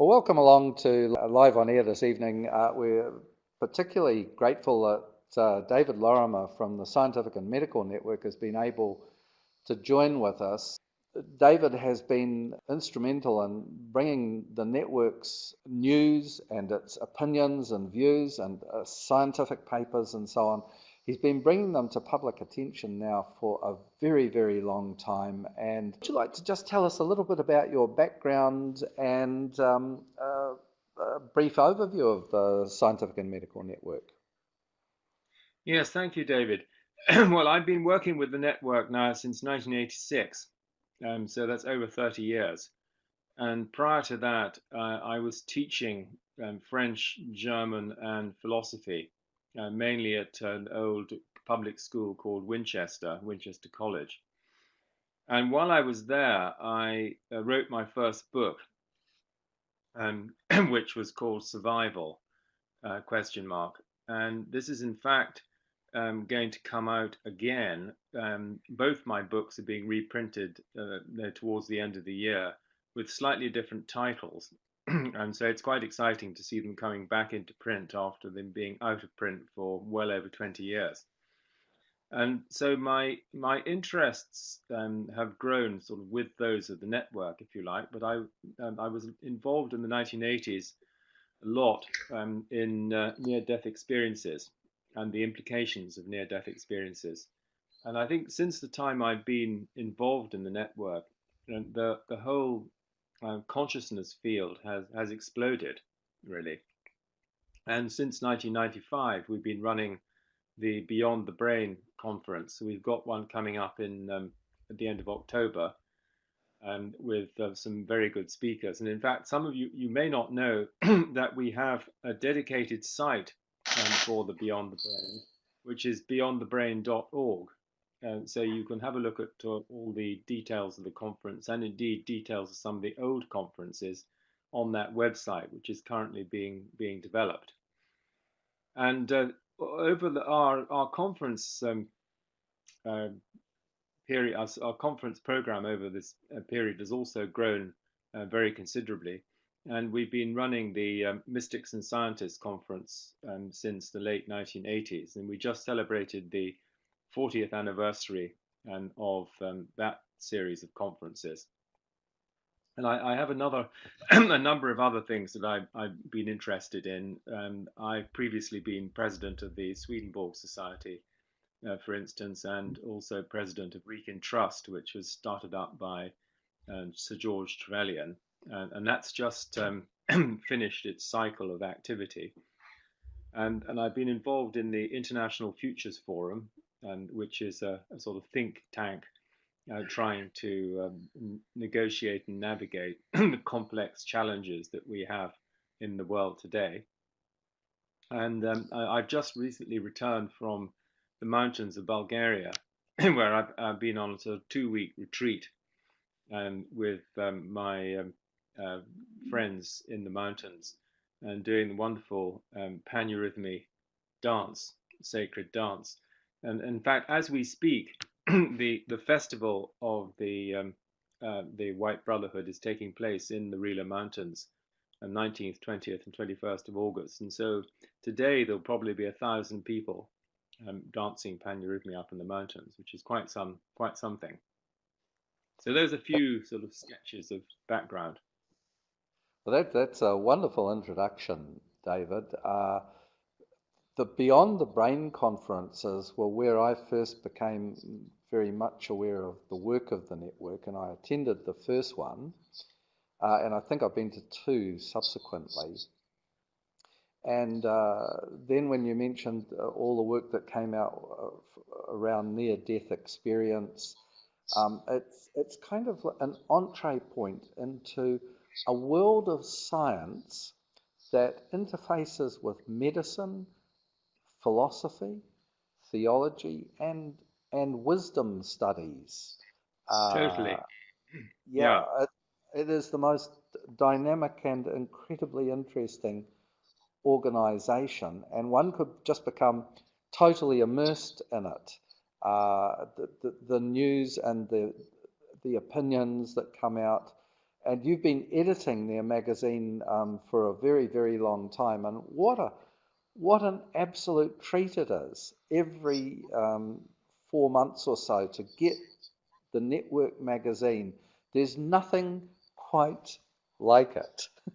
Well, welcome along to Live on Air this evening. Uh, we're particularly grateful that uh, David Lorimer from the Scientific and Medical Network has been able to join with us. David has been instrumental in bringing the network's news and its opinions and views and uh, scientific papers and so on He's been bringing them to public attention now for a very, very long time. And would you like to just tell us a little bit about your background and um, uh, a brief overview of the Scientific and Medical Network? Yes, thank you, David. well, I've been working with the network now since 1986, um, so that's over 30 years. And prior to that, uh, I was teaching um, French, German, and philosophy uh, mainly at an old public school called Winchester, Winchester College. And while I was there, I uh, wrote my first book, um, which was called Survival, uh, question mark. And this is in fact um, going to come out again. Um, both my books are being reprinted uh, towards the end of the year with slightly different titles. and so it's quite exciting to see them coming back into print after them being out of print for well over 20 years. And so my my interests um, have grown sort of with those of the network, if you like. But I um, I was involved in the 1980s a lot um, in uh, near-death experiences and the implications of near-death experiences. And I think since the time I've been involved in the network, the the whole uh, consciousness field has, has exploded, really. And since 1995, we've been running the Beyond the Brain conference. So we've got one coming up in um, at the end of October um, with uh, some very good speakers. And in fact, some of you, you may not know that we have a dedicated site um, for the Beyond the Brain, which is beyondthebrain.org. Uh, so you can have a look at all the details of the conference and indeed details of some of the old conferences on that website, which is currently being being developed. And uh, over the, our our conference um, uh, period, our, our, conference program over this uh, period has also grown very considerably. And we've been running the um, Mystics and Scientists conference um, since the late 1980s, and we just celebrated the 40th anniversary and of um, that series of conferences. And I, I have another, a number of other things that I, have been interested in. Um, I've previously been president of the Swedenborg Society, uh, for instance, and also president of Wrekin Trust, which was started up by um, Sir George Trevelyan. And, and that's just um, finished its cycle of activity. And, and I've been involved in the International Futures Forum, and which is a, a sort of think tank uh, trying to um, negotiate and navigate the complex challenges that we have in the world today. And um, I, have just recently returned from the mountains of Bulgaria, where I've, I've, been on a sort of two-week retreat um, with um, my um, uh, friends in the mountains and doing the wonderful um, paneurhythmy dance, sacred dance. And in fact, as we speak, the the festival of the um, uh, the White Brotherhood is taking place in the Rila Mountains, on 19th, 20th, and 21st of August. And so today there'll probably be a thousand people um, dancing paneurhythmia up in the mountains, which is quite some quite something. So there's a few sort of sketches of background. Well, that, that's a wonderful introduction, David. Uh, the Beyond the Brain conferences were where I first became very much aware of the work of the network, and I attended the first one, uh, and I think I've been to two subsequently. And uh, then when you mentioned uh, all the work that came out uh, around near-death experience, um, it's, it's kind of an entree point into a world of science that interfaces with medicine, philosophy, theology, and and wisdom studies. Uh, totally. Yeah, yeah. It, it is the most dynamic and incredibly interesting organization, and one could just become totally immersed in it. Uh, the, the, the, news and the, the opinions that come out and you've been editing their magazine um, for a very, very long time. And what a what an absolute treat it is every um, four months or so to get the network magazine. There's nothing quite like it.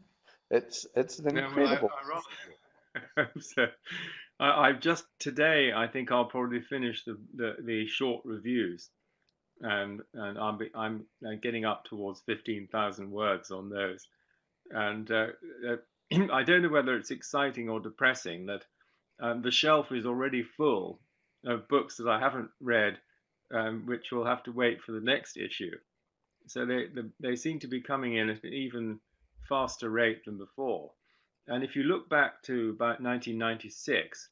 It's it's an incredible. No, I, I, so, I, have just today. I think I'll probably finish the the, the short reviews, and and I'm I'm getting up towards fifteen thousand words on those, and uh, uh, I don't know whether it's exciting or depressing that um, the shelf is already full of books that I haven't read, um, which will have to wait for the next issue. So they, the, they seem to be coming in at an even faster rate than before. And if you look back to about 1996,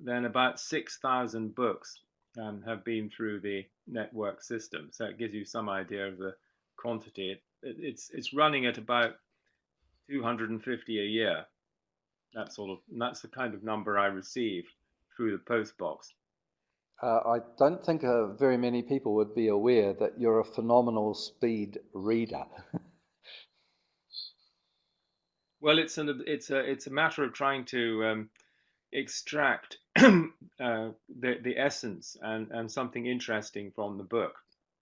then about 6,000 books um, have been through the network system. So it gives you some idea of the quantity. It, it, it's, it's running at about 250 a year. That sort of, that's the kind of number I receive through the post box. Uh, I don't think uh, very many people would be aware that you're a phenomenal speed reader. well, it's an it's a it's a matter of trying to um, extract uh, the the essence and and something interesting from the book,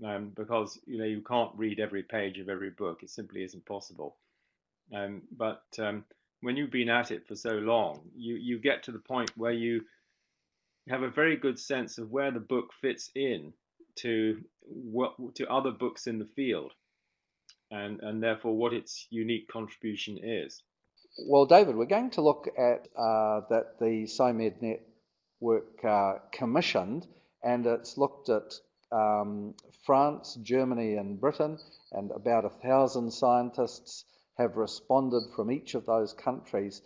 um, because you know you can't read every page of every book; it simply isn't possible. Um, but um, when you've been at it for so long, you you get to the point where you have a very good sense of where the book fits in to what to other books in the field, and and therefore what its unique contribution is. Well, David, we're going to look at uh, that the SciMed network uh, commissioned, and it's looked at um, France, Germany, and Britain, and about a thousand scientists have responded from each of those countries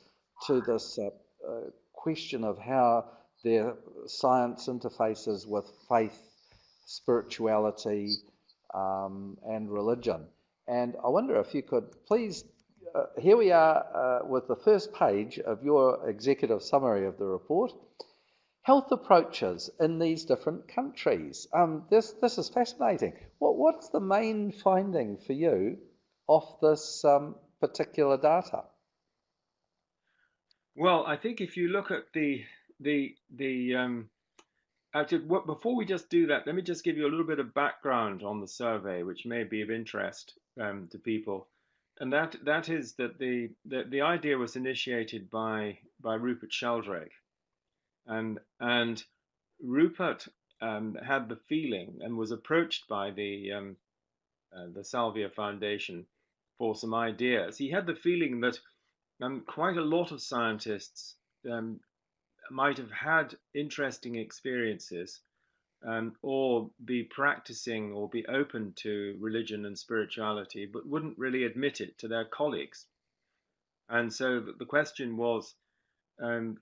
to this uh, uh question of how their science interfaces with faith, spirituality, um, and religion. And I wonder if you could please, uh, here we are uh, with the first page of your executive summary of the report. Health approaches in these different countries. Um, this, this is fascinating. What, what's the main finding for you off this um, particular data? Well, I think if you look at the the the um, actually, what, before we just do that, let me just give you a little bit of background on the survey, which may be of interest um, to people. And that that is that the, the the idea was initiated by by Rupert Sheldrake, and and Rupert um, had the feeling and was approached by the um, uh, the Salvia Foundation for some ideas. He had the feeling that um, quite a lot of scientists um, might have had interesting experiences um, or be practicing or be open to religion and spirituality, but wouldn't really admit it to their colleagues. And so the question was um,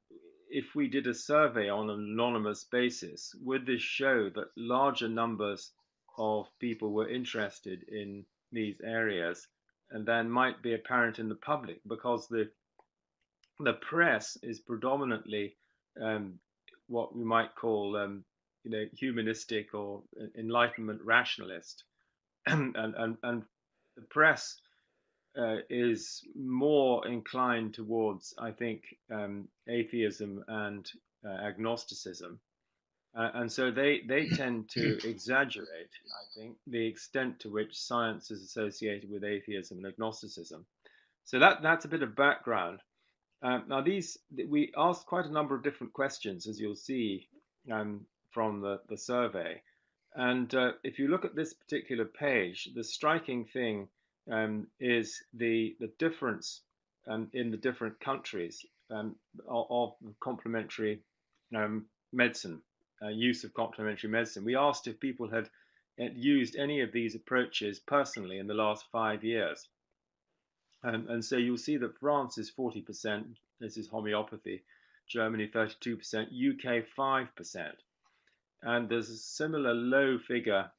if we did a survey on an anonymous basis, would this show that larger numbers of people were interested in these areas and then might be apparent in the public because the the press is predominantly um, what we might call, um, you know, humanistic or enlightenment rationalist, and and and the press uh, is more inclined towards, I think, um, atheism and uh, agnosticism, uh, and so they they tend to exaggerate, I think, the extent to which science is associated with atheism and agnosticism. So that that's a bit of background. Um, now, these we asked quite a number of different questions, as you'll see um, from the, the survey. And uh, if you look at this particular page, the striking thing um, is the the difference um, in the different countries um, of, of, complementary um, medicine, uh, use of complementary medicine. We asked if people had, used any of these approaches personally in the last five years. Um, and so you'll see that France is 40%, this is homeopathy, Germany 32%, UK 5%. And there's a similar low figure,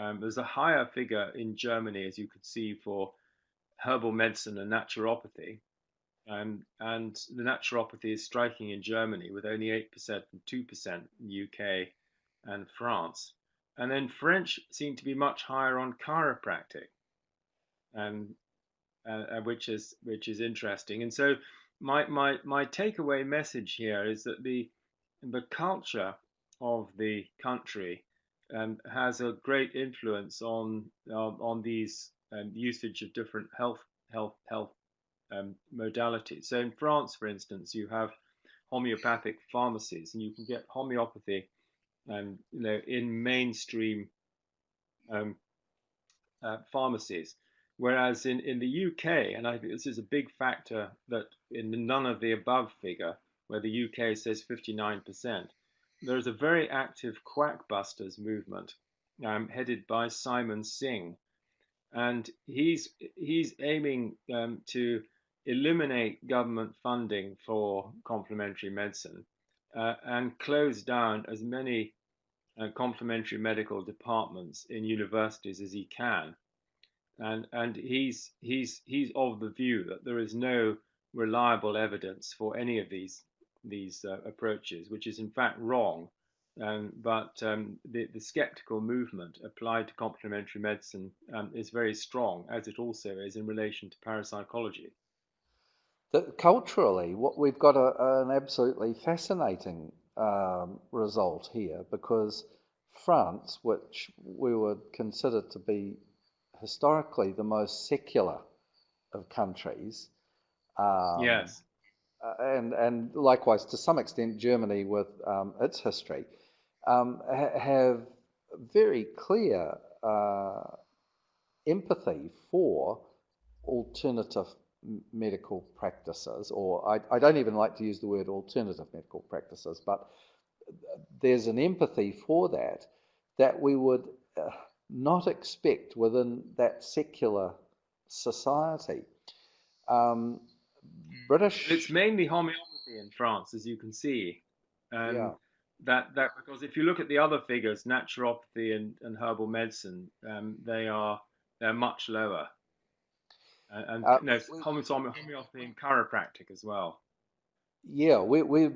um, there's a higher figure in Germany, as you could see, for herbal medicine and naturopathy. Um, and the naturopathy is striking in Germany with only 8% and 2% in UK and France. And then French seem to be much higher on chiropractic. And uh, which is which is interesting. And so my my my takeaway message here is that the the culture of the country um, has a great influence on uh, on these um, usage of different health health health um, modalities. So in France, for instance, you have homeopathic pharmacies, and you can get homeopathy, um, you know, in mainstream um, uh, pharmacies. Whereas in, in the UK, and I think this is a big factor that in none of the above figure, where the UK says 59%, there is a very active quackbusters movement um, headed by Simon Singh. And he's, he's aiming um, to eliminate government funding for complementary medicine uh, and close down as many uh, complementary medical departments in universities as he can and and he's he's he's of the view that there is no reliable evidence for any of these these uh, approaches, which is in fact wrong. Um, but um, the, the skeptical movement applied to complementary medicine um, is very strong, as it also is in relation to parapsychology. The, culturally, what we've got a, an absolutely fascinating um, result here because France, which we would consider to be historically the most secular of countries. Um, yes. Uh, and, and likewise, to some extent, Germany with um, its history, um, ha- have very clear uh, empathy for alternative medical practices, or I, I, don't even like to use the word alternative medical practices, but there's an empathy for that that we would. Uh, not expect within that secular society. Um, British. It's mainly homeopathy in France, as you can see. Um, yeah. That that because if you look at the other figures, naturopathy and, and herbal medicine, um, they are they're much lower. Uh, and uh, no, homeopathy and chiropractic as well. Yeah, we we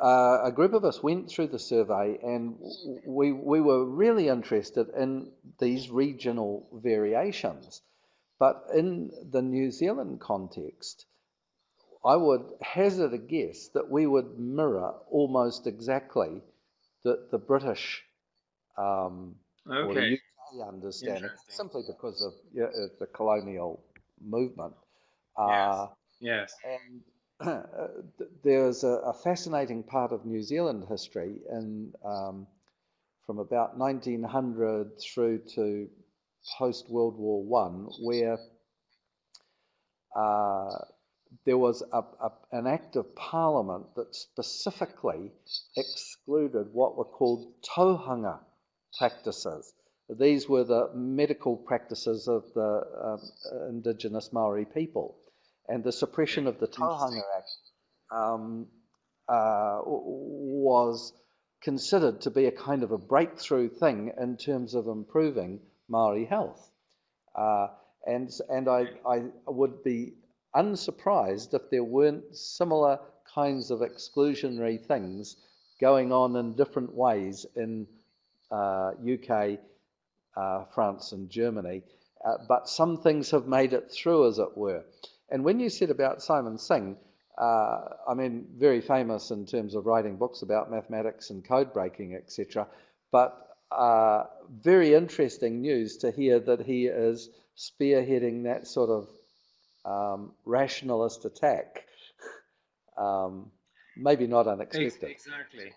uh, a group of us went through the survey and we, we were really interested in these regional variations. But in the New Zealand context, I would hazard a guess that we would mirror almost exactly the, the British um, okay. or the UK understanding, simply because of you know, the colonial movement. Uh, yes. yes. And there's a, a, fascinating part of New Zealand history in, um, from about 1900 through to post World War One, where uh, there was a, a, an act of parliament that specifically excluded what were called tohunga practices. These were the medical practices of the um, indigenous Maori people and the suppression of the Tohunga Act um, uh, was considered to be a kind of a breakthrough thing in terms of improving Maori health. Uh, and and I, I would be unsurprised if there weren't similar kinds of exclusionary things going on in different ways in uh, UK, uh, France, and Germany. Uh, but some things have made it through, as it were. And when you said about Simon Singh, uh, I mean, very famous in terms of writing books about mathematics and code breaking, etc. But uh, very interesting news to hear that he is spearheading that sort of um, rationalist attack. um, maybe not unexpected. Exactly.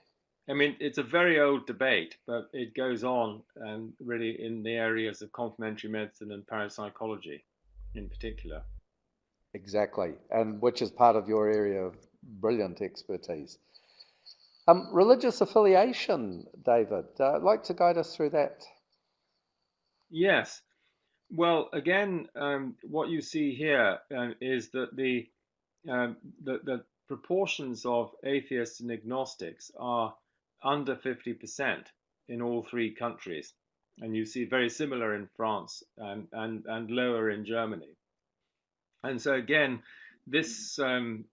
I mean, it's a very old debate, but it goes on and really in the areas of complementary medicine and parapsychology in particular. Exactly, and which is part of your area of brilliant expertise. Um, religious affiliation, David, uh, I'd like to guide us through that. Yes. Well, again, um, what you see here um, is that the, um, the, the proportions of atheists and agnostics are under 50% in all three countries. And you see very similar in France and, and, and lower in Germany. And so again, this um,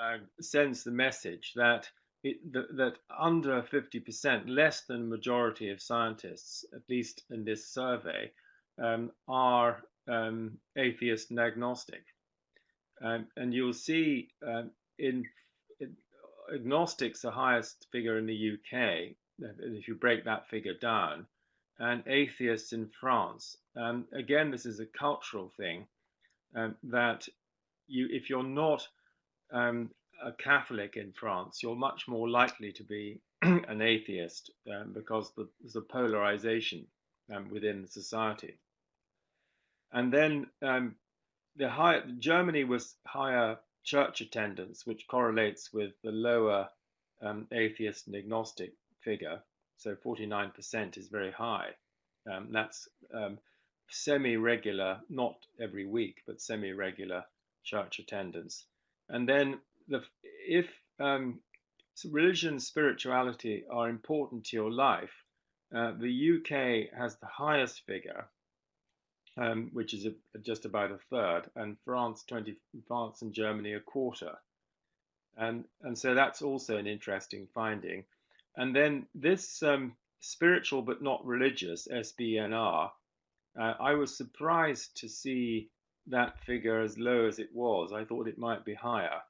uh, sends the message that it, that, that under 50%, less than a majority of scientists, at least in this survey, um, are um, atheist and agnostic. Um, and you'll see um, in, in, agnostics the highest figure in the UK, if you break that figure down, and atheists in France. Um, again, this is a cultural thing um, that you, if you're not um, a Catholic in France, you're much more likely to be an atheist um, because the, there's a polarization um, within society. And then um, the high, Germany was higher church attendance, which correlates with the lower um, atheist and agnostic figure. So 49% is very high. Um, that's um, semi-regular, not every week, but semi-regular church attendance. And then the, if um, religion, and spirituality are important to your life, uh, the UK has the highest figure, um, which is a, just about a third, and France, 20, France and Germany a quarter. And, and so that's also an interesting finding. And then this um, spiritual but not religious, SBNR, uh, I was surprised to see that figure as low as it was. I thought it might be higher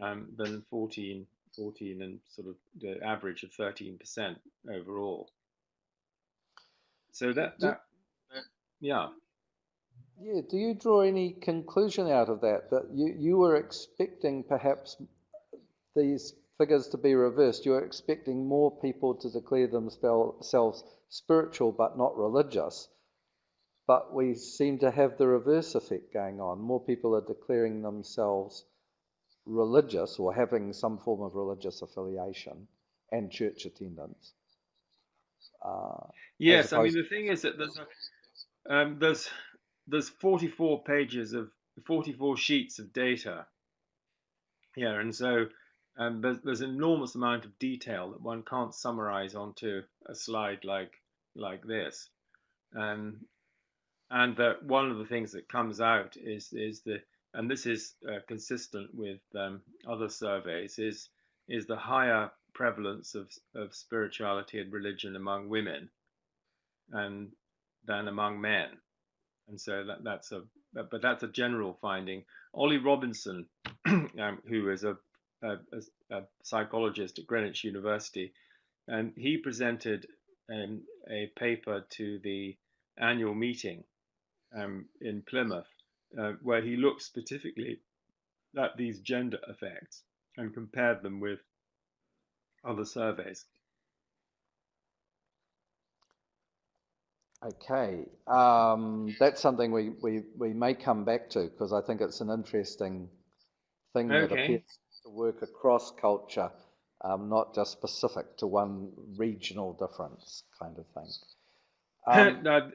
um, than 14, 14 and sort of the average of 13% overall. So that, that yeah. Yeah, do you draw any conclusion out of that? That you, you were expecting perhaps these figures to be reversed. You were expecting more people to declare themselves spiritual but not religious. But we seem to have the reverse effect going on. More people are declaring themselves religious or having some form of religious affiliation and church attendance. Uh, yes, I mean the thing is that there's a, um, there's there's 44 pages of 44 sheets of data here, and so um, there's, there's an enormous amount of detail that one can't summarize onto a slide like like this. Um, and that one of the things that comes out is is the and this is uh, consistent with um, other surveys is is the higher prevalence of of spirituality and religion among women and than among men and so that, that's a but that's a general finding ollie robinson um, who is a, a, a, psychologist at greenwich university and he presented um, a paper to the annual meeting um, in Plymouth, uh, where he looked specifically at these gender effects and compared them with other surveys. Okay, um, that's something we, we, we may come back to because I think it's an interesting thing okay. that appears to work across culture, um, not just specific to one regional difference kind of thing. Um, no,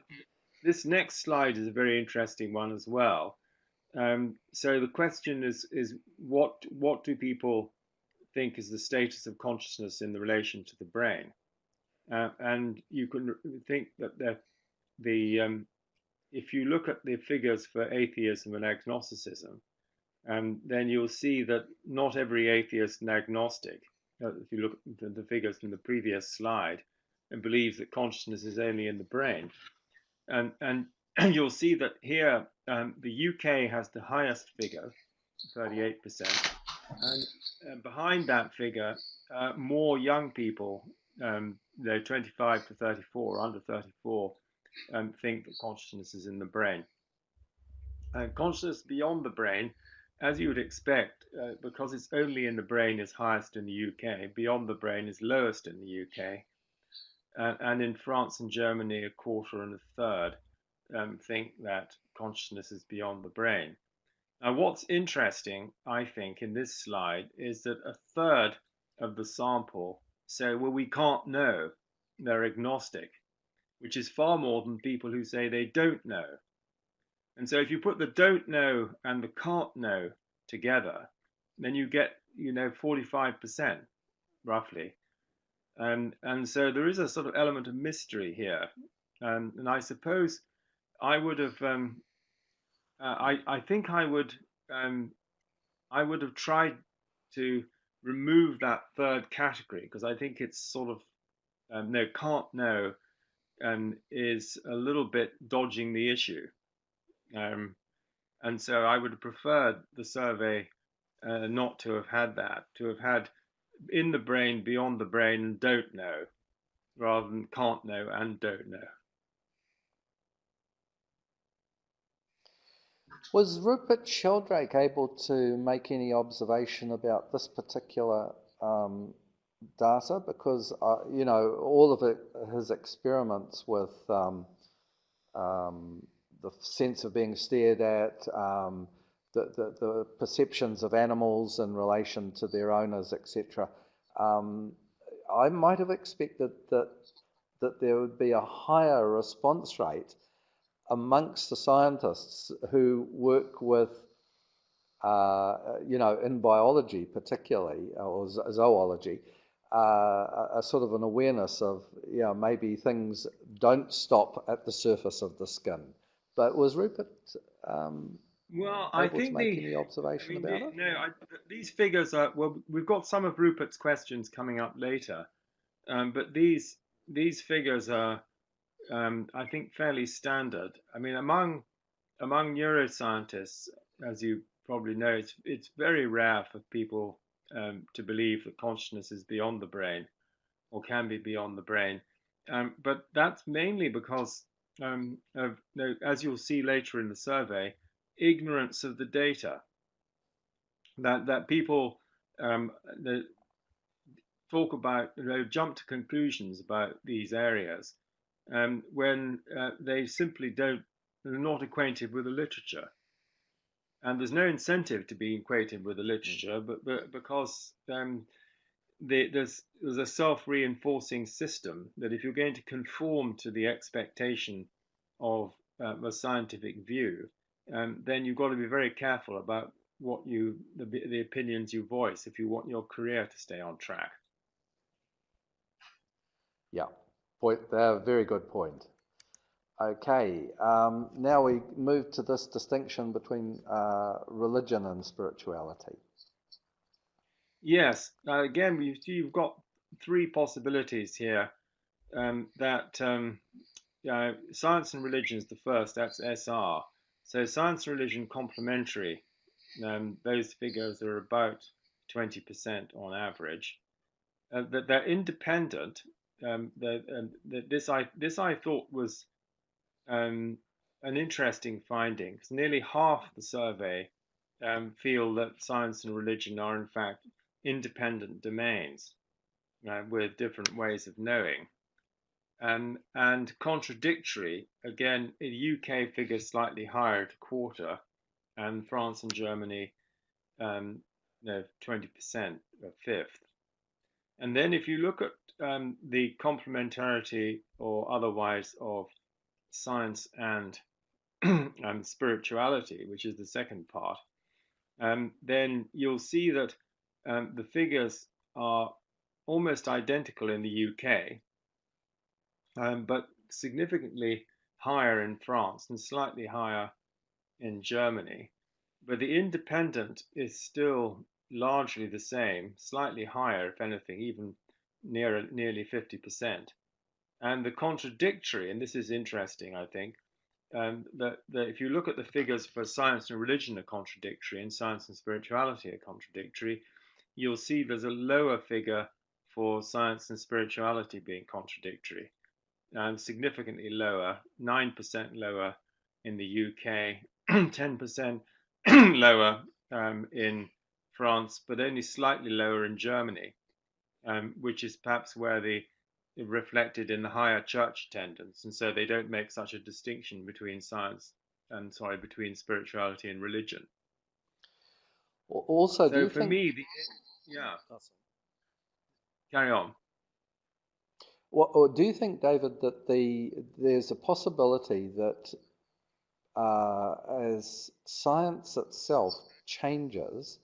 this next slide is a very interesting one as well. Um, so the question is, is what, what do people think is the status of consciousness in the relation to the brain? Uh, and you can think that the, the um, if you look at the figures for atheism and agnosticism, um, then you'll see that not every atheist and agnostic, uh, if you look at the, figures from the previous slide, and believes that consciousness is only in the brain. And, and you'll see that here um, the UK has the highest figure, 38%. And uh, behind that figure, uh, more young people, um, they're 25 to 34, under 34, um, think that consciousness is in the brain. And consciousness beyond the brain, as you would expect, uh, because it's only in the brain is highest in the UK, beyond the brain is lowest in the UK and, and in France and Germany, a quarter and a third um, think that consciousness is beyond the brain. Now, what's interesting, I think, in this slide is that a third of the sample say, well, we can't know. They're agnostic, which is far more than people who say they don't know. And so if you put the don't know and the can't know together, then you get, you know, 45% roughly and and so there is a sort of element of mystery here, and and I suppose I would have um, uh, I I think I would um, I would have tried to remove that third category because I think it's sort of um, no can't know and is a little bit dodging the issue. Um, And so I would have preferred the survey uh, not to have had that, to have had in the brain, beyond the brain, don't know, rather than can't know and don't know. Was Rupert Sheldrake able to make any observation about this particular um, data? Because, uh, you know, all of it, his experiments with um, um, the sense of being stared at, um, the, the, the, perceptions of animals in relation to their owners, etc. Um, I might have expected that, that there would be a higher response rate amongst the scientists who work with, uh, you know, in biology particularly, or zoology, uh, a, a, sort of an awareness of, you know, maybe things don't stop at the surface of the skin. But was Rupert um, well, I think the, any observation I mean, about the, it? No, I, these figures are well. We've got some of Rupert's questions coming up later, um, but these these figures are um, I think, fairly standard. I mean, among among neuroscientists, as you probably know, it's it's very rare for people um, to believe that consciousness is beyond the brain, or can be beyond the brain. Um, but that's mainly because, um, of, as you'll see later in the survey, ignorance of the data. That that people um, talk about, you know, jump to conclusions about these areas um, when uh, they simply don't, they're not acquainted with the literature. And there's no incentive to be equated with the literature, but, but because um, the, there's, there's a self-reinforcing system that if you're going to conform to the expectation of uh, a scientific view, um, then you've got to be very careful about what you the, the opinions you voice if you want your career to stay on track. Yeah. Point, uh, very good point. Okay, um, now we move to this distinction between uh, religion and spirituality. Yes, uh, again, you, you've got three possibilities here. Um, that um, science and religion is the first, that's SR. So science and religion complementary, um, those figures are about 20% on average. Uh, that they're independent, um, this I this I thought was um, an interesting finding. Because nearly half the survey um, feel that science and religion are in fact independent domains uh, with different ways of knowing. Um, and contradictory, again, the UK figures slightly higher at a quarter, and France and Germany, um, no, 20%, a fifth. And then if you look at um, the complementarity or otherwise of science and um, spirituality, which is the second part, um, then you'll see that um, the figures are almost identical in the UK, um, but significantly higher in France and slightly higher in Germany. But the independent is still largely the same, slightly higher, if anything, even near, nearly 50%. And the contradictory, and this is interesting, I think, um, that, that if you look at the figures for science and religion are contradictory and science and spirituality are contradictory, you'll see there's a lower figure for science and spirituality being contradictory, and significantly lower, 9% lower in the UK, 10% lower um, in France, but only slightly lower in Germany um, which is perhaps where the reflected in the higher church attendance, and so they don't make such a distinction between science and sorry between spirituality and religion. Also, so for think... me, the, yeah, carry on. What, or do you think, David, that the there's a possibility that uh, as science itself changes,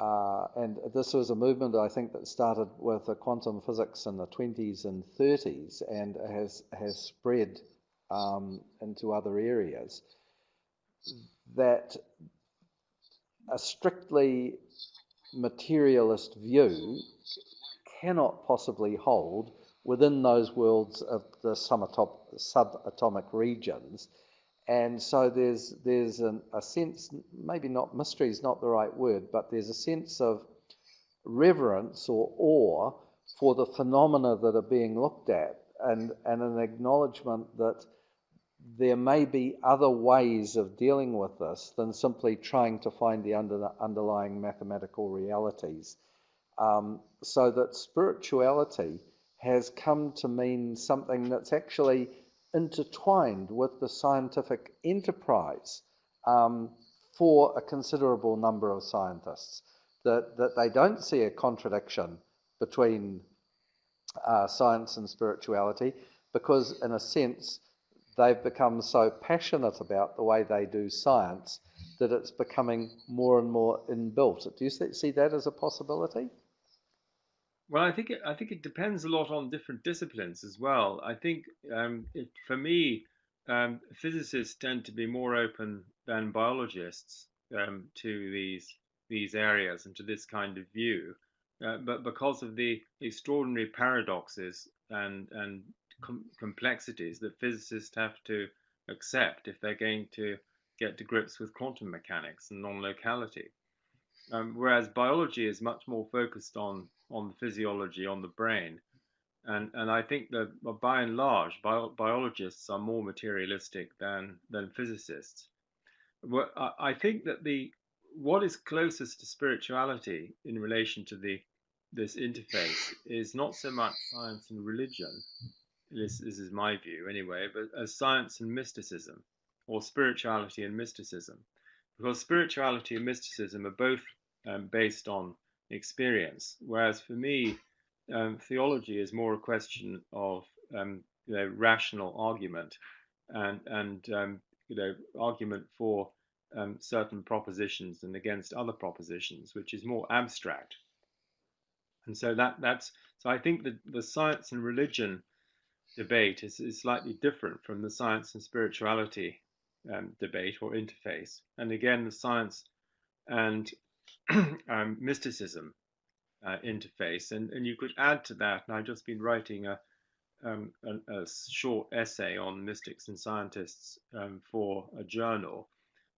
uh, and this was a movement I think that started with quantum physics in the 20s and 30s and has, has spread um, into other areas. That a strictly materialist view cannot possibly hold within those worlds of the subatomic regions And so there's, there's an, a sense, maybe not mystery is not the right word, but there's a sense of reverence or awe for the phenomena that are being looked at and, and an acknowledgement that there may be other ways of dealing with this than simply trying to find the under, underlying mathematical realities. Um, so that spirituality has come to mean something that's actually intertwined with the scientific enterprise um, for a considerable number of scientists. That, that they don't see a contradiction between uh, science and spirituality because, in a sense, they've become so passionate about the way they do science that it's becoming more and more inbuilt. Do you see that as a possibility? Well, I think it, I think it depends a lot on different disciplines as well. I think um, it, for me, um, physicists tend to be more open than biologists um, to these these areas and to this kind of view. Uh, but because of the extraordinary paradoxes and and com complexities that physicists have to accept if they're going to get to grips with quantum mechanics and non-locality. Um, whereas biology is much more focused on on the physiology, on the brain, and and I think that by and large, bio, biologists are more materialistic than than physicists. Well, I, think that the what is closest to spirituality in relation to the this interface is not so much science and religion. This, this is my view anyway, but as science and mysticism, or spirituality and mysticism, because spirituality and mysticism are both um, based on experience, whereas for me, um, theology is more a question of um, you know rational argument and and um, you know argument for um, certain propositions and against other propositions, which is more abstract. And so that that's so I think that the science and religion debate is, is slightly different from the science and spirituality um, debate or interface. And again, the science and um, mysticism uh, interface. And, and you could add to that, and I've just been writing a, um, a, a, short essay on mystics and scientists um, for a journal,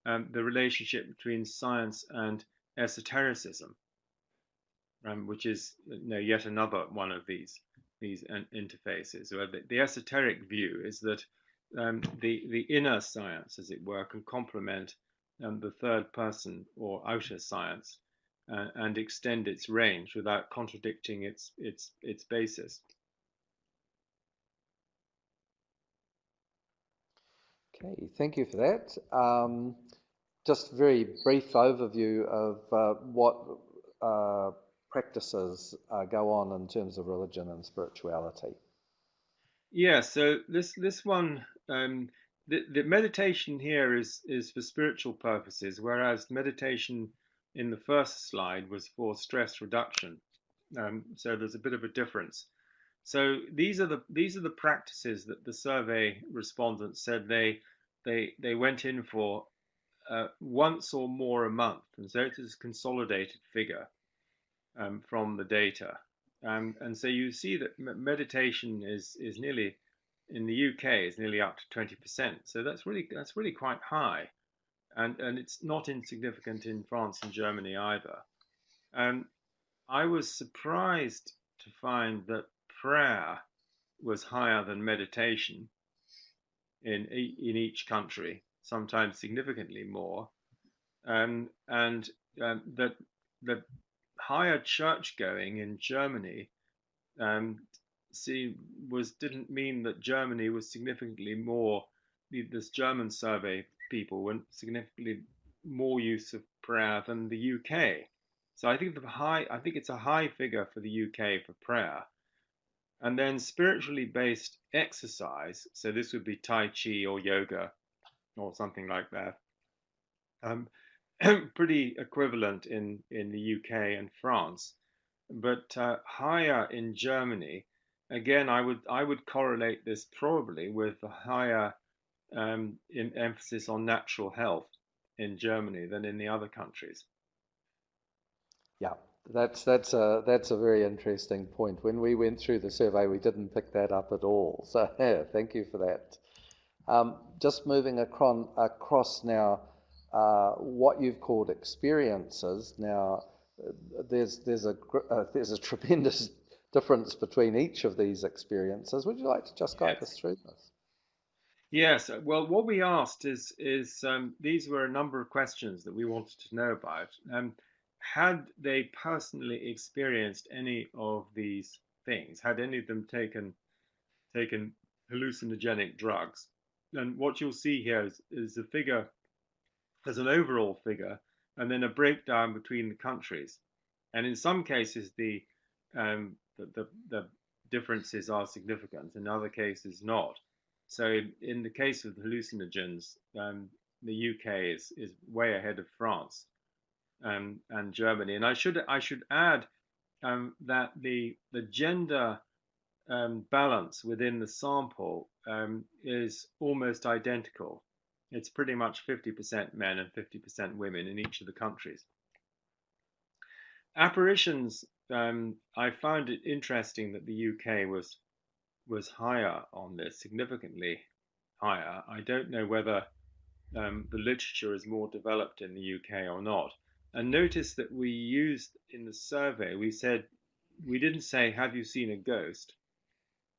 um, the relationship between science and esotericism, um, which is you know, yet another one of these these interfaces. Where the, the esoteric view is that um, the the inner science, as it were, can complement um, the third person or outer science uh, and extend its range without contradicting its its its basis. Okay, thank you for that. Um, just very brief overview of uh, what uh, practices uh, go on in terms of religion and spirituality. Yeah, so this this one, um, the, the meditation here is is for spiritual purposes, whereas meditation in the first slide was for stress reduction. Um, so there's a bit of a difference. So these are the these are the practices that the survey respondents said they they they went in for uh, once or more a month, and so it is a consolidated figure um, from the data. Um, and so you see that meditation is is nearly in the UK is nearly up to 20%. So that's really that's really quite high, and and it's not insignificant in France and Germany either. Um, I was surprised to find that prayer was higher than meditation in in each country, sometimes significantly more, um, and um, that that higher church going in Germany um, see was didn't mean that Germany was significantly more this German survey people went significantly more use of prayer than the UK. So I think the high I think it's a high figure for the UK for prayer. And then spiritually based exercise, so this would be Tai Chi or yoga or something like that. Um, pretty equivalent in, in the UK and France, but uh, higher in Germany. Again, I would I would correlate this probably with a higher um, emphasis on natural health in Germany than in the other countries. Yeah, that's that's a that's a very interesting point. When we went through the survey, we didn't pick that up at all. So yeah, thank you for that. Um, just moving across, across now uh, what you've called experiences. Now, there's there's a uh, there's a tremendous difference between each of these experiences. Would you like to just guide yes. us through this? Yes. Well, what we asked is is um, these were a number of questions that we wanted to know about. Um, had they personally experienced any of these things? Had any of them taken taken hallucinogenic drugs? And what you'll see here is, is a figure as an overall figure and then a breakdown between the countries. And in some cases, the, um, the, the, the, differences are significant, in other cases, not. So in, the case of hallucinogens, um, the UK is, is way ahead of France um, and Germany. And I should I should add um, that the the gender um, balance within the sample um, is almost identical it's pretty much 50% men and 50% women in each of the countries. Apparitions, um, I found it interesting that the UK was was higher on this, significantly higher. I don't know whether um, the literature is more developed in the UK or not. And notice that we used in the survey, we said, we didn't say, have you seen a ghost?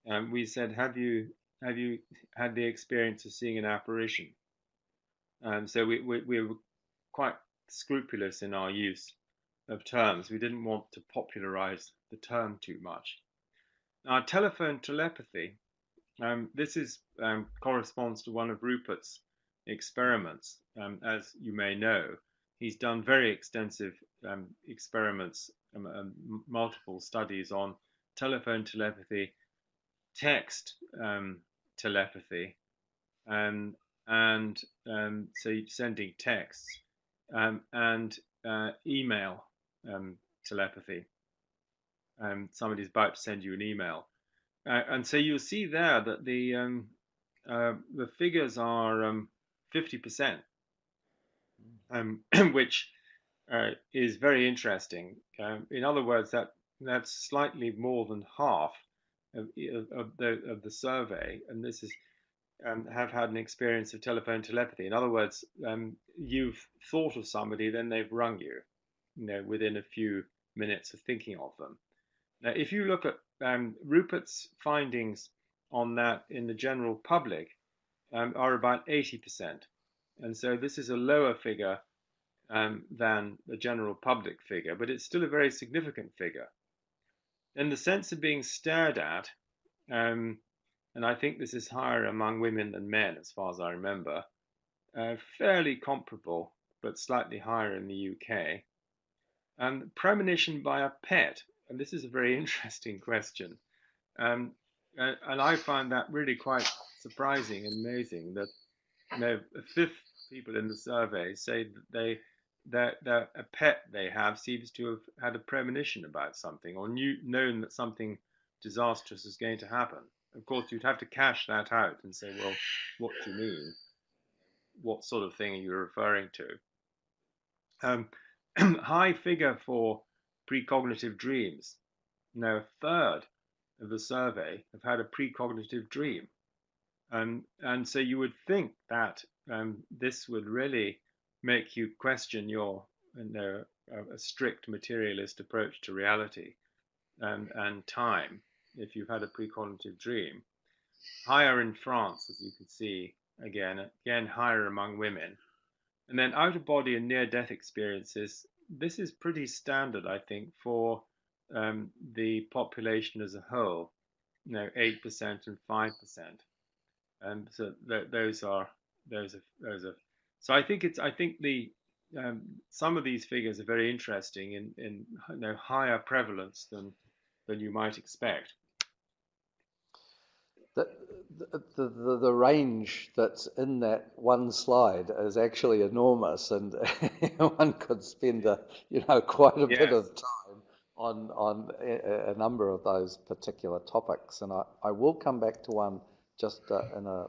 Um, we said, have you, have you had the experience of seeing an apparition? Um, so we, we, we were quite scrupulous in our use of terms. We didn't want to popularize the term too much. Now, telephone telepathy, um, this is um, corresponds to one of Rupert's experiments. Um, as you may know, he's done very extensive um, experiments, um, multiple studies on telephone telepathy, text telepathy, and and um, so sending texts um, and uh, email um, telepathy. Um, somebody's about to send you an email, uh, and so you'll see there that the um, uh, the figures are um, fifty percent, which uh, is very interesting. in other words, that that's slightly more than half of, of, the of the survey, and this is um, have had an experience of telephone telepathy. In other words, um, you've thought of somebody, then they've rung you, you know, within a few minutes of thinking of them. Now, if you look at um, Rupert's findings on that in the general public, um, are about 80%. And so this is a lower figure um, than the general public figure, but it's still a very significant figure. And the sense of being stared at, um, and I think this is higher among women than men, as far as I remember. Uh, fairly comparable, but slightly higher in the UK. And premonition by a pet, and this is a very interesting question. Um, and I find that really quite surprising and amazing that you know, a fifth people in the survey say that they that, that a pet they have seems to have had a premonition about something or knew known that something disastrous is going to happen of course, you'd have to cash that out and say, well, what do you mean? What sort of thing are you referring to? Um, high figure for precognitive dreams. Now, a third of the survey have had a precognitive dream. Um, and so you would think that um, this would really make you question your you know, a, a strict materialist approach to reality and, and time if you've had a precognitive dream. Higher in France, as you can see, again, again higher among women. And then out of body and near death experiences, this is pretty standard, I think, for um, the population as a whole, you know, 8% and 5%. And so th those are, those are, those are, so I think it's, I think the, um, some of these figures are very interesting in, in you know, higher prevalence than, than you might expect the, the, the, the, range that's in that one slide is actually enormous, and one could spend a, you know quite a bit of time on on a, a, number of those particular topics. And I, I will come back to one just uh, in a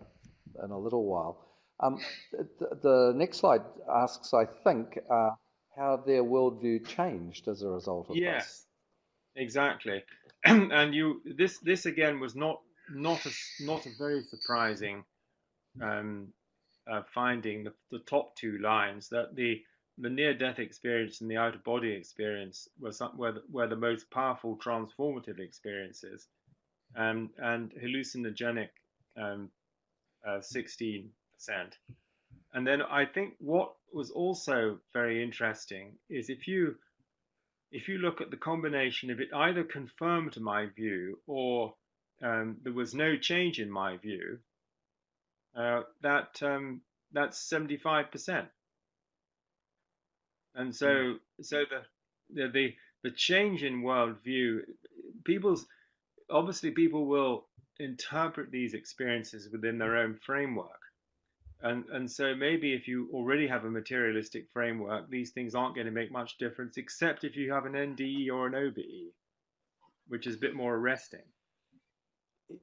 in a little while. Um, the, the, next slide asks, I think, uh, how their worldview changed as a result of yes, this. Yes, exactly. and you this this again was not not a not a very surprising um, uh, finding the, the top two lines that the the near-death experience and the out-of-body experience were, some, were, the, were the most powerful transformative experiences, um, and hallucinogenic um, uh, 16%. And then I think what was also very interesting is if you if you look at the combination of it either confirmed my view or um, there was no change in my view, uh, that um, that's 75%. And so, mm. so the, the, the the change in worldview, people's obviously people will interpret these experiences within their own framework. And, and so maybe if you already have a materialistic framework, these things aren't going to make much difference, except if you have an NDE or an OBE, which is a bit more arresting.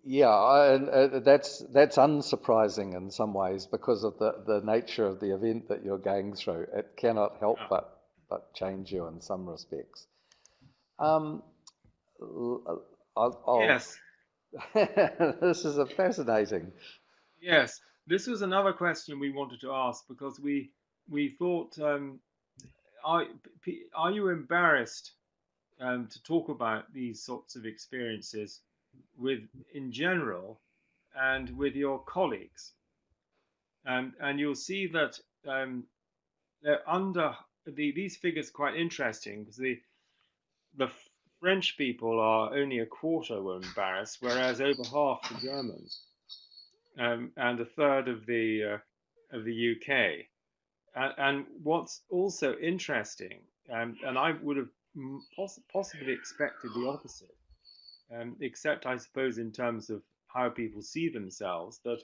Yeah, and uh, that's that's unsurprising in some ways because of the, the nature of the event that you're going through. It cannot help yeah. but but change you in some respects. Um, I'll, I'll, yes, this is a fascinating. Yes, this was another question we wanted to ask because we we thought, um, are are you embarrassed um, to talk about these sorts of experiences with in general and with your colleagues? And and you'll see that um, they're under the, these figures quite interesting because the the French people are only a quarter were embarrassed, whereas over half the Germans um, and a third of the uh, of the UK. And, and, what's also interesting, um, and I would have poss possibly expected the opposite, um, except I suppose in terms of how people see themselves, that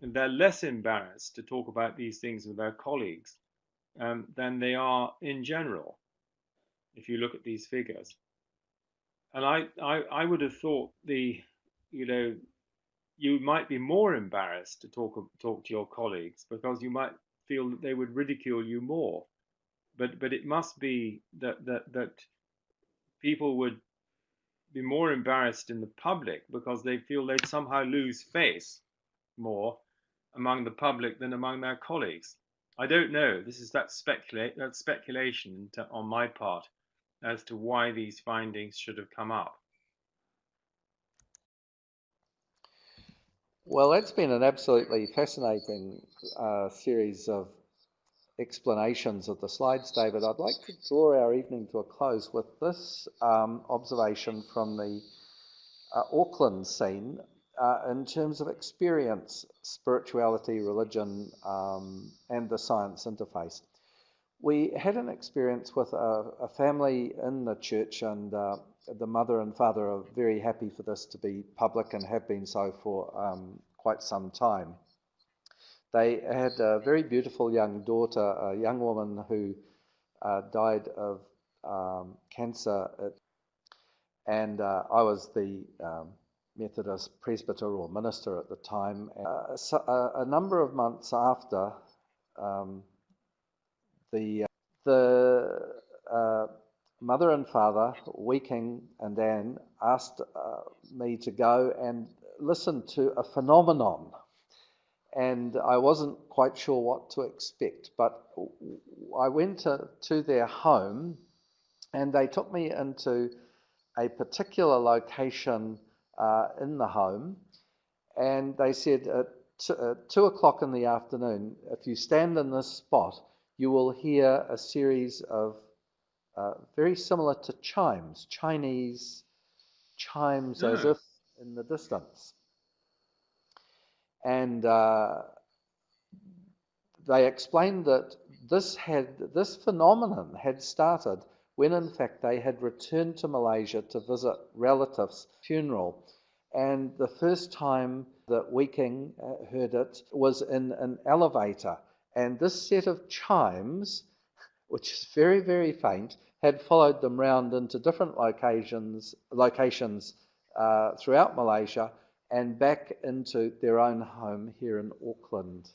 they're less embarrassed to talk about these things with their colleagues um, than they are in general, if you look at these figures. And I, I, I would have thought the, you know, you might be more embarrassed to talk talk to your colleagues because you might feel that they would ridicule you more. But but it must be that that that people would be more embarrassed in the public because they feel they'd somehow lose face more among the public than among their colleagues. I don't know. This is that speculate that speculation on my part as to why these findings should have come up. Well, that's been an absolutely fascinating uh, series of explanations of the slides, David. I'd like to draw our evening to a close with this um, observation from the uh, Auckland scene uh, in terms of experience, spirituality, religion, um, and the science interface. We had an experience with a, a family in the church, and uh, the mother and father are very happy for this to be public and have been so for um, quite some time. They had a very beautiful young daughter, a young woman who uh, died of um, cancer, and uh, I was the um, Methodist presbyter or minister at the time. Uh, so, uh, a number of months after, um, the the uh, mother and father, Weeking and Anne, asked uh, me to go and listen to a phenomenon. And I wasn't quite sure what to expect, but I went to, to their home and they took me into a particular location uh, in the home. And they said at, two o'clock in the afternoon, if you stand in this spot, you will hear a series of uh, very similar to chimes, Chinese chimes yeah. as if in the distance. And uh, they explained that this had this phenomenon had started when in fact they had returned to Malaysia to visit relatives' funeral. And the first time that Weeking uh, heard it was in an elevator. And this set of chimes which is very, very faint, had followed them round into different locations, locations uh, throughout Malaysia and back into their own home here in Auckland.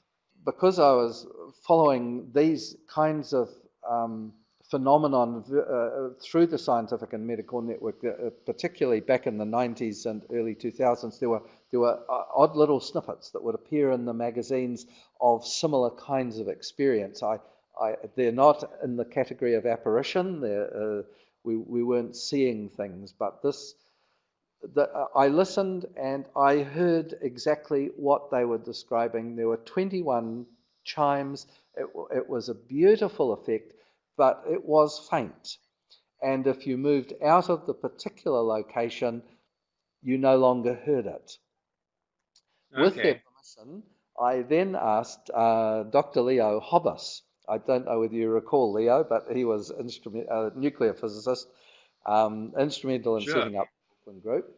Because I was following these kinds of um, phenomenon uh, through the scientific and medical network, uh, particularly back in the 90s and early 2000s, there were there were uh, odd little snippets that would appear in the magazines of similar kinds of experience. I, I, they're not in the category of apparition. Uh, we, we weren't seeing things, but this, the, uh, I listened and I heard exactly what they were describing. There were 21 chimes. It, it was a beautiful effect, but it was faint. And if you moved out of the particular location, you no longer heard it. Okay. With their permission, I then asked uh, Dr. Leo Hobbes. I don't know whether you recall Leo, but he was instrument, a nuclear physicist, um, instrumental in sure. setting up Brooklyn Group.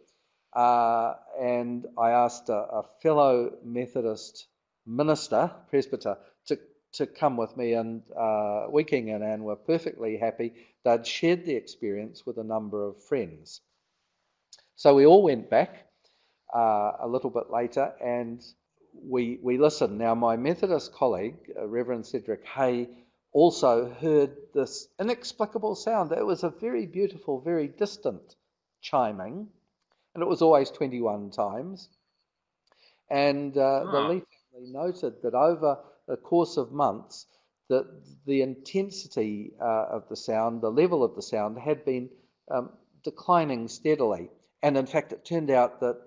Uh, and I asked a, a, fellow Methodist minister, presbyter, to, to come with me, and uh, King and Anne were perfectly happy. They'd shared the experience with a number of friends. So we all went back uh, a little bit later, and we we listened. Now, my Methodist colleague, uh, Reverend Cedric Hay, also heard this inexplicable sound. It was a very beautiful, very distant chiming, and it was always 21 times. And uh, the Lee family noted that over the course of months, that the intensity uh, of the sound, the level of the sound, had been um, declining steadily. And in fact, it turned out that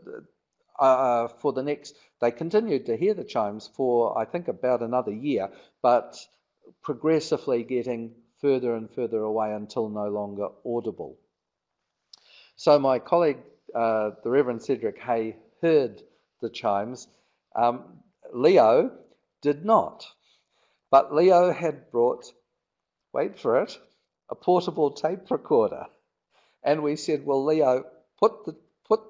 uh, for the next, they continued to hear the chimes for, I think, about another year, but progressively getting further and further away until no longer audible. So my colleague, uh, the Reverend Cedric Hay, heard the chimes. Um, Leo did not. But Leo had brought, wait for it, a portable tape recorder. And we said, well, Leo, put the put,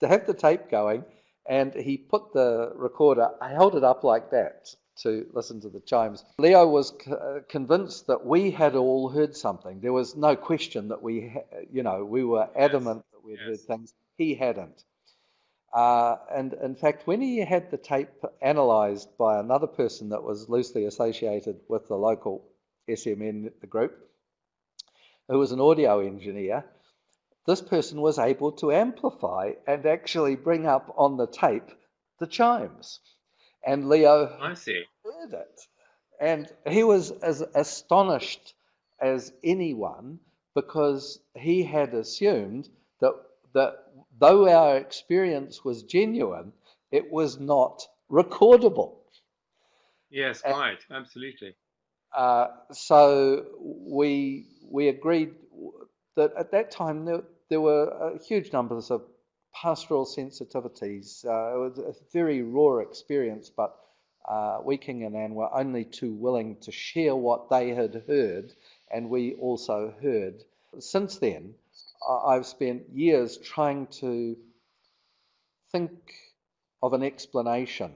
to have the tape going, and he put the recorder, I held it up like that to listen to the chimes. Leo was uh, convinced that we had all heard something. There was no question that we, ha- you know, we were adamant yes. that we'd yes. heard things. He hadn't. Uh, and in fact, when he had the tape analysed by another person that was loosely associated with the local SMN group, who was an audio engineer, this person was able to amplify and actually bring up on the tape the chimes. And Leo I see. heard it. And he was as astonished as anyone because he had assumed that, that though our experience was genuine, it was not recordable. Yes, and, right, absolutely. Uh, so we we agreed that at that time there, there were huge numbers of pastoral sensitivities. Uh, it was a very raw experience, but uh, we, King and Anne, were only too willing to share what they had heard, and we also heard. Since then, I've spent years trying to think of an explanation.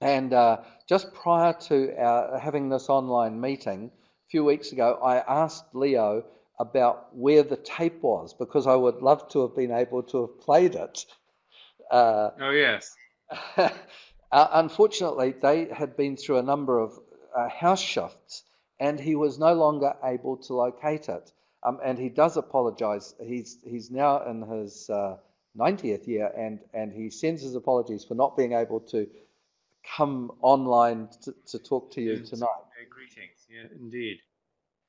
And uh, just prior to our, having this online meeting, a few weeks ago, I asked Leo about where the tape was because I would love to have been able to have played it. Uh, oh, yes. uh, unfortunately, they had been through a number of uh, house shifts and he was no longer able to locate it. Um, and he does apologize. He's, he's now in his 90th uh, year and, and he sends his apologies for not being able to come online to, to talk to you tonight. Greetings, yeah, indeed.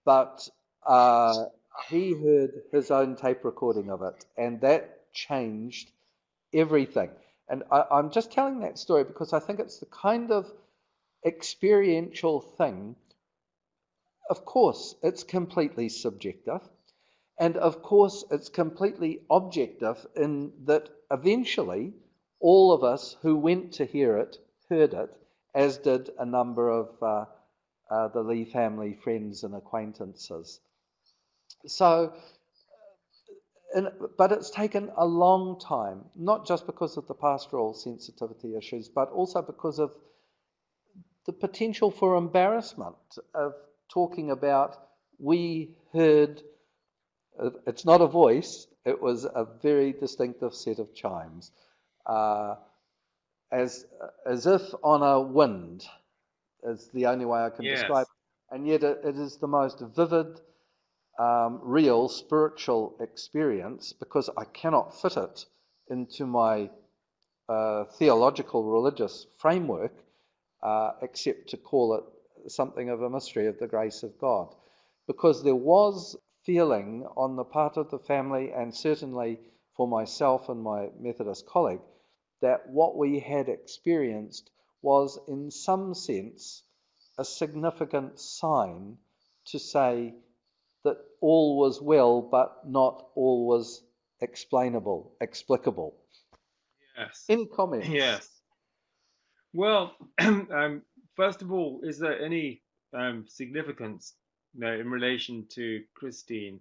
But uh, he heard his own tape recording of it, and that changed everything. And I, I'm just telling that story because I think it's the kind of experiential thing. Of course, it's completely subjective. And of course, it's completely objective in that eventually all of us who went to hear it heard it, as did a number of uh, uh, the Lee family friends and acquaintances. So, and, but it's taken a long time, not just because of the pastoral sensitivity issues, but also because of the potential for embarrassment of talking about we heard, it's not a voice, it was a very distinctive set of chimes, uh, as, as if on a wind, is the only way I can yes. describe it. And yet it, it is the most vivid, um, real spiritual experience because I cannot fit it into my uh, theological religious framework uh, except to call it something of a mystery of the grace of God. Because there was feeling on the part of the family and certainly for myself and my Methodist colleague that what we had experienced was, in some sense, a significant sign to say that all was well, but not all was explainable, explicable. Yes. Any comments? Yes. Well, um, first of all, is there any um, significance you know, in relation to Christine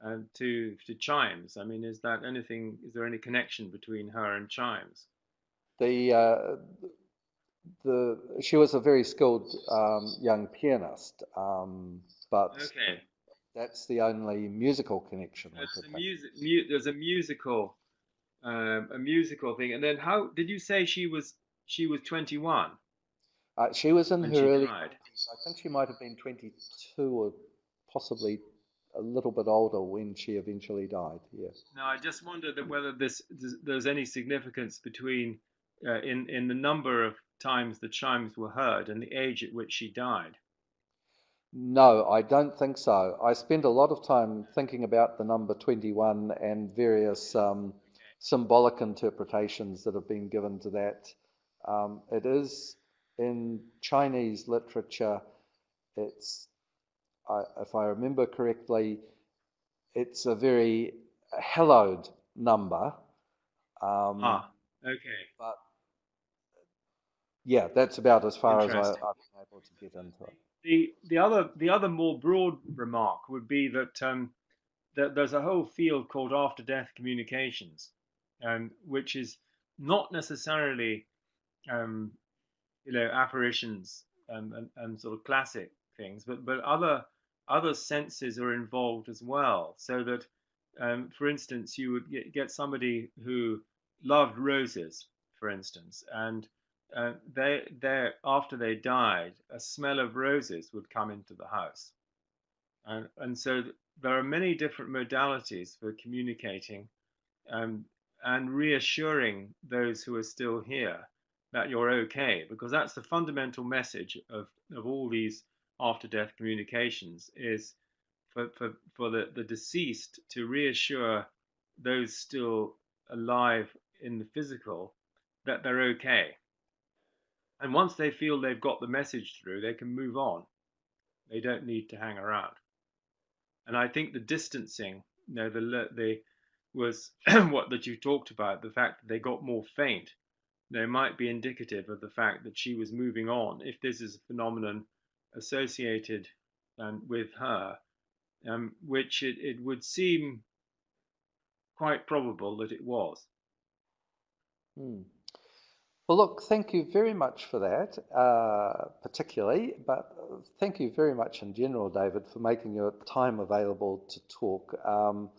and to to Chimes? I mean, is that anything? Is there any connection between her and Chimes? The uh, the she was a very skilled um, young pianist, um, but Okay. That's the only musical connection. There's a music. Mu- there's a musical, um, a musical thing. And then how did you say she was? She was 21 Uh, she was in her early. I think she might have been 22 or possibly a little bit older when she eventually died. Yes. Now, I just wondered that whether this there's there's any significance between uh, in in the number of times the chimes were heard and the age at which she died. No, I don't think so. I spend a lot of time thinking about the number 21 and various um, symbolic interpretations that have been given to that. Um, it is in Chinese literature, it's, I, if I remember correctly, it's a very hallowed number. Um, Ah, okay. But yeah, that's about as far as I, I've been able to get into it. The the other the other more broad remark would be that um, that there's a whole field called after death communications, um, which is not necessarily um, you know apparitions and, and, and sort of classic things, but but other other senses are involved as well. So that, um, for instance, you would get, get somebody who loved roses, for instance, and uh, they after they died, a smell of roses would come into the house, and and so there are many different modalities for communicating um, and reassuring those who are still here that you're okay, because that's the fundamental message of of all these after death communications is for for for the the deceased to reassure those still alive in the physical that they're okay and once they feel they've got the message through, they can move on. They don't need to hang around. And I think the distancing, you know, the the was what that you talked about, the fact that they got more faint. They might be indicative of the fact that she was moving on. If this is a phenomenon associated um, with her, um, which it, it would seem quite probable that it was. Hmm. Well, look, thank you very much for that, uh, particularly, but thank you very much in general, David, for making your time available to talk. Um,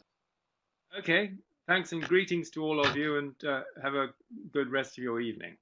Okay, thanks and greetings to all of you, and uh, have a good rest of your evening.